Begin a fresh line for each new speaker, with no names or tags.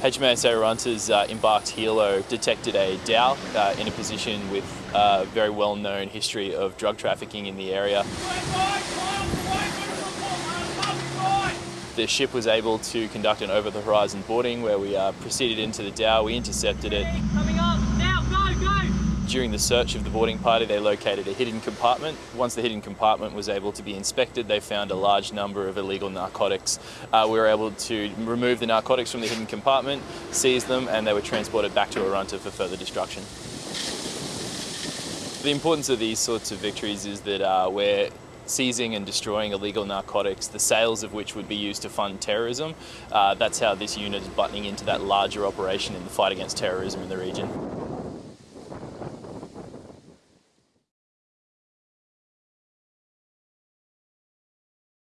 HMAS Arunta's uh, embarked helo detected a dhow uh, in a position with a very well-known history of drug trafficking in the area. The ship was able to conduct an over-the-horizon boarding where we uh, proceeded into the dhow, we intercepted it. During the search of the boarding party, they located a hidden compartment. Once the hidden compartment was able to be inspected, they found a large number of illegal narcotics. Uh, we were able to remove the narcotics from the hidden compartment, seize them, and they were transported back to Arunta for further destruction. The importance of these sorts of victories is that uh, we're seizing and destroying illegal narcotics, the sales of which would be used to fund terrorism. Uh, that's how this unit is buttoning into that larger operation in the fight against terrorism in the region.